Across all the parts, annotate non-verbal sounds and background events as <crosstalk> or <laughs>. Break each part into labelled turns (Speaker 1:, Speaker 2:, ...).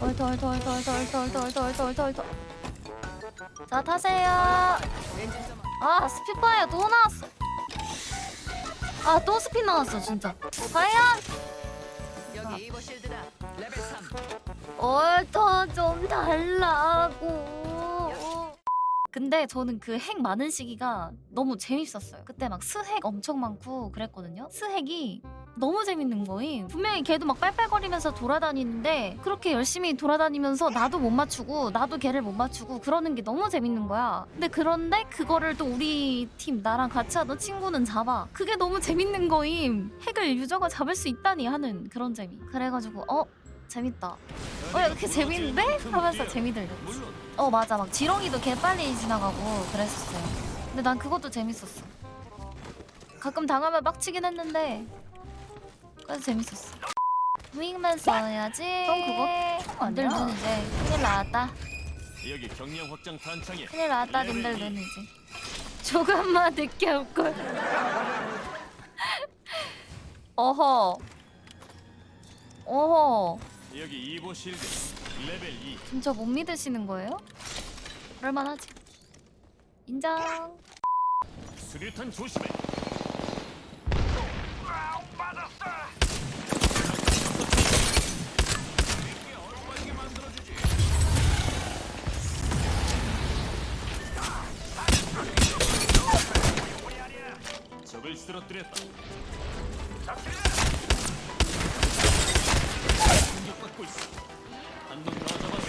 Speaker 1: 얼터 얼터 얼터 얼터 얼터 얼터 얼터 얼터 얼터 얼터 자 타세요 아 Spitfire 또 나왔어 아또 스피 나왔어 진짜 과연
Speaker 2: 여기 이버 shield다. 레벨 3.
Speaker 1: 얼터 좀 달라고. 근데 저는 그 핵 많은 시기가 너무 재밌었어요. 그때 막 스핵 엄청 많고 그랬거든요. 스핵이 너무 재밌는 거임. 분명히 걔도 막 빨빨거리면서 돌아다니는데 그렇게 열심히 돌아다니면서 나도 못 맞추고 나도 걔를 못 맞추고 그러는 게 너무 재밌는 거야. 근데 그런데 그거를 또 우리 팀 나랑 같이 하던 친구는 잡아. 그게 너무 재밌는 거임. 핵을 유저가 잡을 수 있다니 하는 그런 재미. 그래가지고 어 재밌다. 어 이렇게 재밌는데? 하면서 재미 들렸지. 어 맞아 막 지렁이도 개 빨리 지나가고 그랬었어요. 근데 난 그것도 재밌었어. 가끔 당하면 빡치긴 했는데 그래도 재밌었어. 무잉만 써야지.
Speaker 3: 그거
Speaker 1: 님들? 눈 이제 큰일 나왔다.
Speaker 4: 여기 경량 확장 탄창에
Speaker 1: 큰일 나왔다 님들 눈 이제. 조금만 늦게 올 걸. <laughs> 어허. 어허.
Speaker 4: 여기 이보 실드 레벨 2
Speaker 1: 진짜 못 믿으시는 거예요? 그럴만하지. 인정.
Speaker 4: 수류탄 조심해 쓰러뜨렸다. 공격받고 있어. 한명 더 잡아.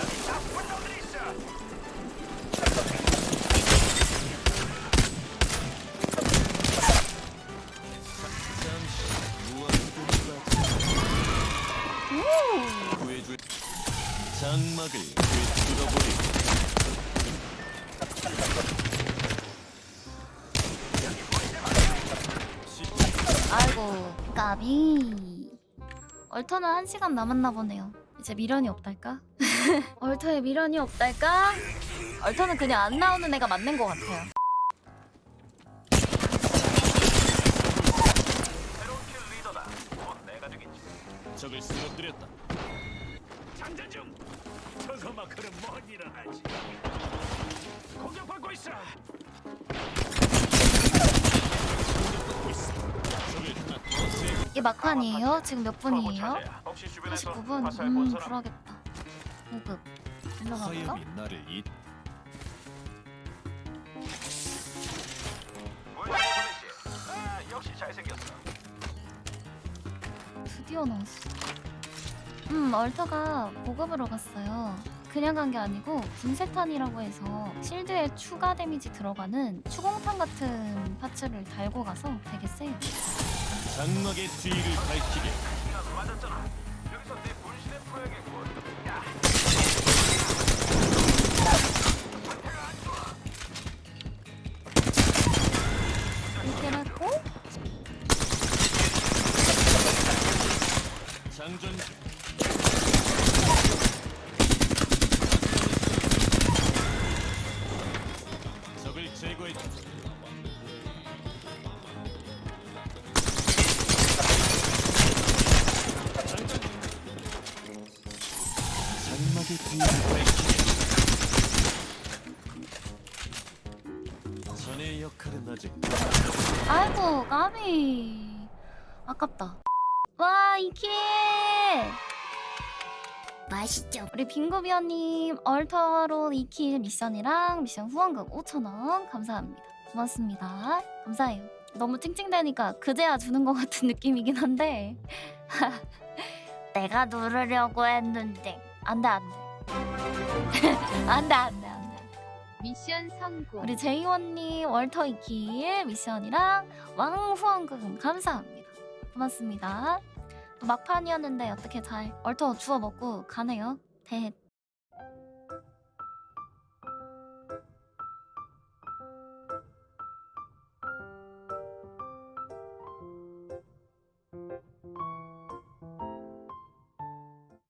Speaker 4: 장막을 꿰뚫어버리고
Speaker 1: 아이고 까비 얼터는 한 시간 남았나 보네요 이제 미련이 없달까? <laughs> 얼터에 미련이 없달까? 얼터는 그냥 안 나오는 애가 맞는 것 같아요
Speaker 4: 적을 쓰러뜨렸다
Speaker 5: 장전 중. 저거 마크는 뭔 일을 하지? 공격받고 있어.
Speaker 4: 공격받고 있어 적을 하나 더 제거
Speaker 1: 이게 막판이에요? 지금 몇 분이에요?
Speaker 5: 혹시 주변에서
Speaker 1: 49분?
Speaker 5: 화살
Speaker 1: 본음
Speaker 5: 사람?
Speaker 1: 그러겠다 보급 일로 가볼까? 드디어 나왔어 음 얼터가 보급으로 갔어요 그냥 간 게 아니고 분쇄탄이라고 해서 shield에 추가 데미지 들어가는 추공탄 같은 parts를 달고 가서 되게 세요
Speaker 4: 장막의 뒤를 밝히게
Speaker 5: 시간 맞았잖아. 여기서 내 분신을 풀어야겠군. 야,
Speaker 1: 이렇게 했고
Speaker 4: 장전
Speaker 1: 아이고 까비. 아깝다. 와 이킬
Speaker 3: 맛있죠?
Speaker 1: 우리 빙고비어님 얼터로 2킬 미션이랑 미션 후원금 5천원. 감사합니다. 고맙습니다. 감사해요. 너무 찡찡대니까 그제야 주는 것 같은 느낌이긴 한데. <laughs> 내가 누르려고 했는데. 안돼 안돼 안돼 안돼 안돼
Speaker 3: 미션 성공.
Speaker 1: 우리 제이원님 월터 2킬 미션이랑 왕 후원금 감사합니다. 고맙습니다. 또 막판이었는데 어떻게 잘 얼터 주워 먹고 가네요. 대